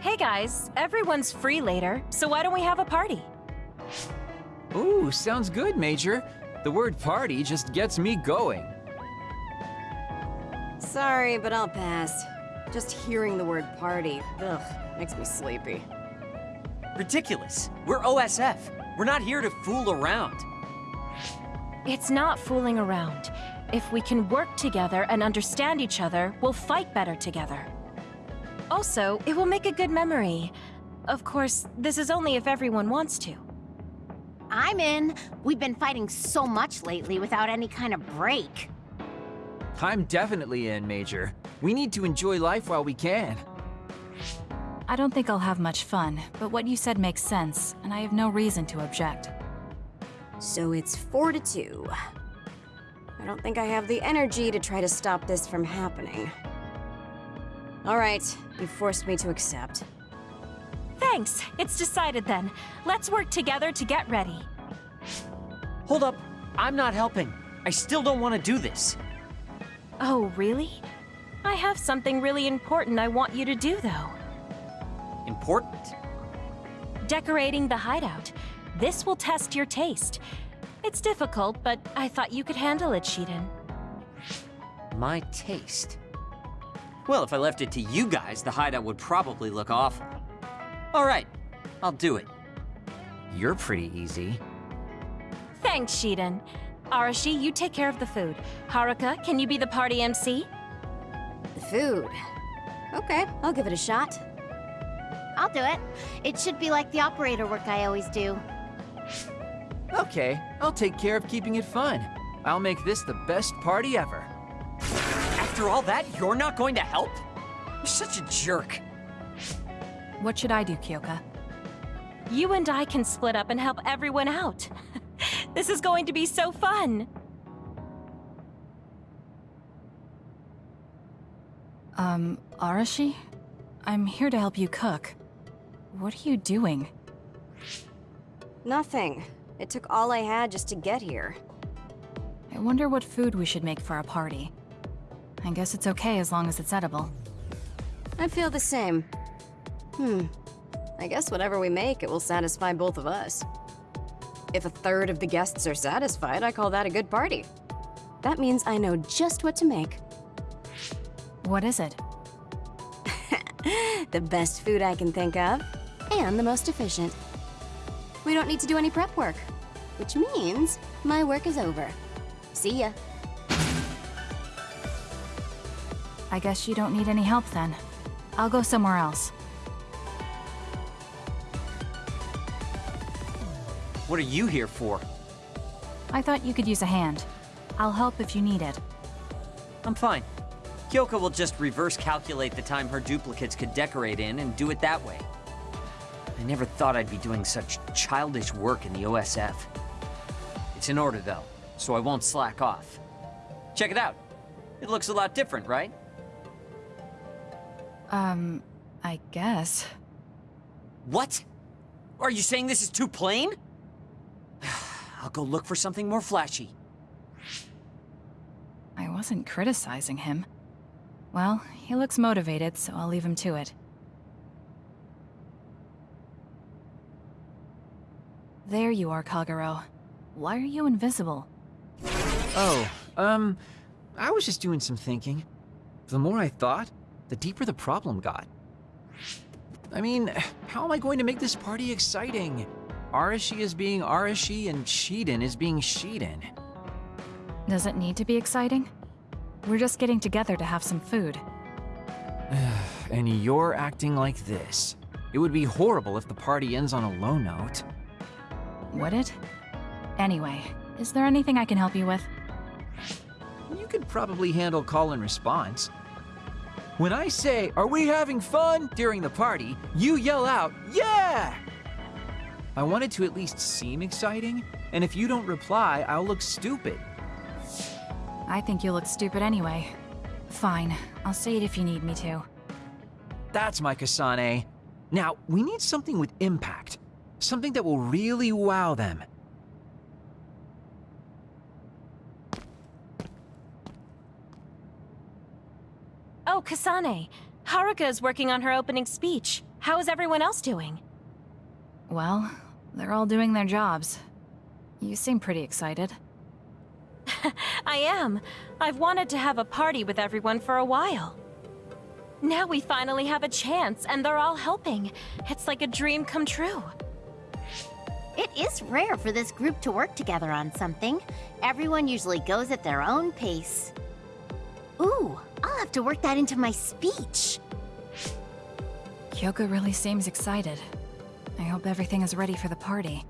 Hey guys, everyone's free later, so why don't we have a party? Ooh, sounds good, Major. The word party just gets me going. Sorry, but I'll pass. Just hearing the word party, ugh, makes me sleepy. Ridiculous. We're OSF. We're not here to fool around. It's not fooling around. If we can work together and understand each other, we'll fight better together. Also, it will make a good memory. Of course, this is only if everyone wants to. I'm in. We've been fighting so much lately without any kind of break. I'm definitely in, Major. We need to enjoy life while we can. I don't think I'll have much fun, but what you said makes sense, and I have no reason to object. So it's four to two. I don't think I have the energy to try to stop this from happening. Alright, you forced me to accept. Thanks, it's decided then. Let's work together to get ready. Hold up. I'm not helping. I still don't want to do this. Oh, really? I have something really important I want you to do, though. Important? Decorating the hideout. This will test your taste. It's difficult, but I thought you could handle it, Shiden. My taste. Well, if I left it to you guys, the hideout would probably look awful. All right, I'll do it. You're pretty easy. Thanks, Shiden. Arashi, you take care of the food. Haruka, can you be the party MC? The food. Okay, I'll give it a shot. I'll do it. It should be like the operator work I always do. Okay, I'll take care of keeping it fun. I'll make this the best party ever. After all that, you're not going to help? You're such a jerk. What should I do, Kyoka? You and I can split up and help everyone out. this is going to be so fun. Um, Arashi? I'm here to help you cook. What are you doing? Nothing. It took all I had just to get here. I wonder what food we should make for our party. I guess it's okay as long as it's edible. I feel the same. Hmm. I guess whatever we make, it will satisfy both of us. If a third of the guests are satisfied, I call that a good party. That means I know just what to make. What is it? the best food I can think of, and the most efficient. We don't need to do any prep work, which means my work is over. See ya. I guess you don't need any help then. I'll go somewhere else. What are you here for? I thought you could use a hand. I'll help if you need it. I'm fine. Kyoka will just reverse calculate the time her duplicates could decorate in and do it that way. I never thought I'd be doing such childish work in the OSF. It's in order, though, so I won't slack off. Check it out. It looks a lot different, right? Um, I guess. What? Are you saying this is too plain? I'll go look for something more flashy. I wasn't criticizing him. Well, he looks motivated, so I'll leave him to it. There you are, Kagero. Why are you invisible? Oh, um, I was just doing some thinking. The more I thought, the deeper the problem got. I mean, how am I going to make this party exciting? Arashi is being Arashi and Shiden is being Shiden. Does it need to be exciting? We're just getting together to have some food. and you're acting like this. It would be horrible if the party ends on a low note. Would it? Anyway, is there anything I can help you with? You could probably handle call and response. When I say, are we having fun during the party, you yell out, yeah! I want it to at least seem exciting, and if you don't reply, I'll look stupid. I think you look stupid anyway. Fine, I'll say it if you need me to. That's my Kasane. Now, we need something with impact. Something that will really wow them. Kasane. Haruka is working on her opening speech. How is everyone else doing? Well, they're all doing their jobs. You seem pretty excited. I am. I've wanted to have a party with everyone for a while. Now we finally have a chance, and they're all helping. It's like a dream come true. It is rare for this group to work together on something. Everyone usually goes at their own pace. Ooh, I'll have to work that into my speech. Kyoka really seems excited. I hope everything is ready for the party.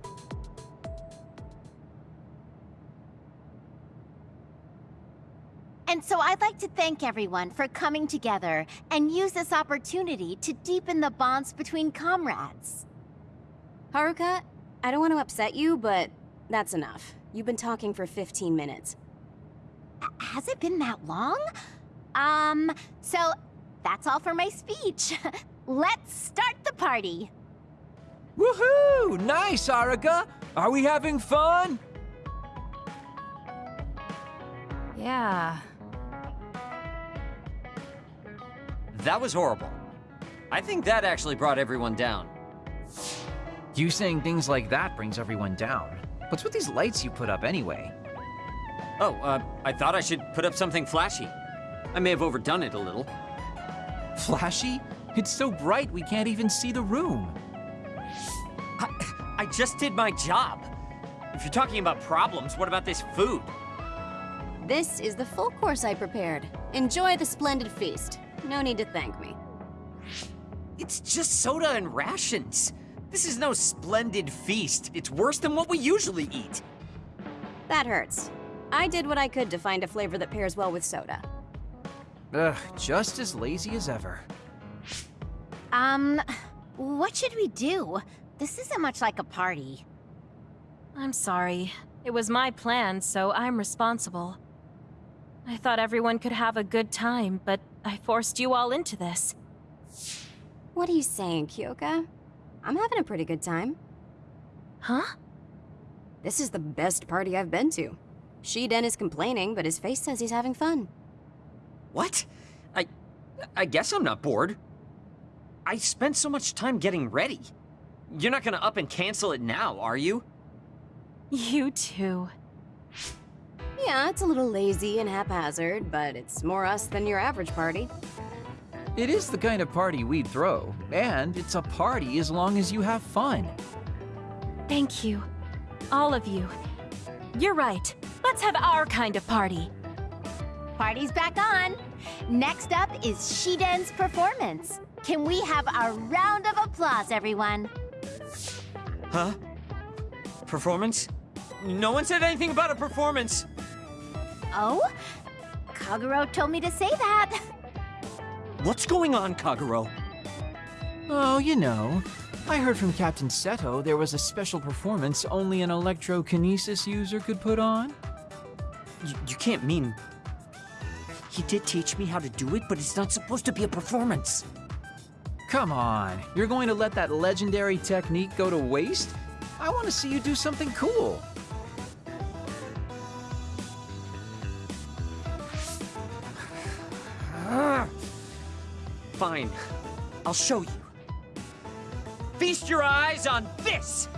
And so I'd like to thank everyone for coming together and use this opportunity to deepen the bonds between comrades. Haruka, I don't want to upset you, but that's enough. You've been talking for 15 minutes. Has it been that long? Um, so that's all for my speech. Let's start the party. Woohoo! Nice, Haruka! Are we having fun? Yeah. That was horrible. I think that actually brought everyone down. You saying things like that brings everyone down. What's with these lights you put up anyway? Oh, uh, I thought I should put up something flashy. I may have overdone it a little. Flashy? It's so bright we can't even see the room. I, I just did my job. If you're talking about problems, what about this food? This is the full course I prepared. Enjoy the splendid feast. No need to thank me. It's just soda and rations. This is no splendid feast. It's worse than what we usually eat. That hurts. I did what I could to find a flavor that pairs well with soda. Ugh, just as lazy as ever. Um, what should we do? This isn't much like a party. I'm sorry. It was my plan, so I'm responsible. I thought everyone could have a good time, but I forced you all into this. What are you saying, Kyoka? I'm having a pretty good time. Huh? This is the best party I've been to. Shiden is complaining, but his face says he's having fun. What? I... I guess I'm not bored. I spent so much time getting ready. You're not gonna up and cancel it now, are you? You too. Yeah, it's a little lazy and haphazard, but it's more us than your average party. It is the kind of party we'd throw, and it's a party as long as you have fun. Thank you. All of you. You're right. Let's have our kind of party. Party's back on. Next up is Shiden's performance. Can we have a round of applause, everyone? Huh? Performance? No one said anything about a performance. Oh? Kagero told me to say that. What's going on, Kagero? Oh, you know. I heard from Captain Seto there was a special performance only an electrokinesis user could put on. You can't mean... He did teach me how to do it, but it's not supposed to be a performance. Come on, you're going to let that legendary technique go to waste? I want to see you do something cool. Fine, I'll show you. Feast your eyes on this!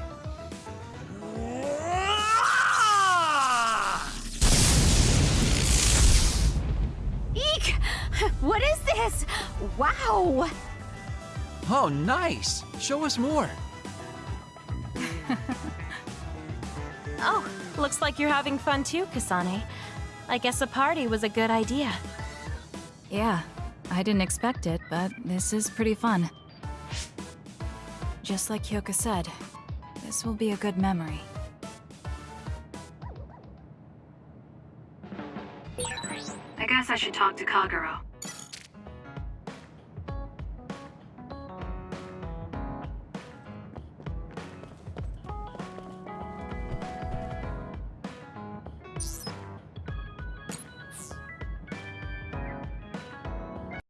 What is this? Wow! Oh, nice! Show us more. Oh, looks like you're having fun too, Kasane. I guess a party was a good idea. Yeah, I didn't expect it, but this is pretty fun. Just like Kyoka said, this will be a good memory. I guess I should talk to Kagero.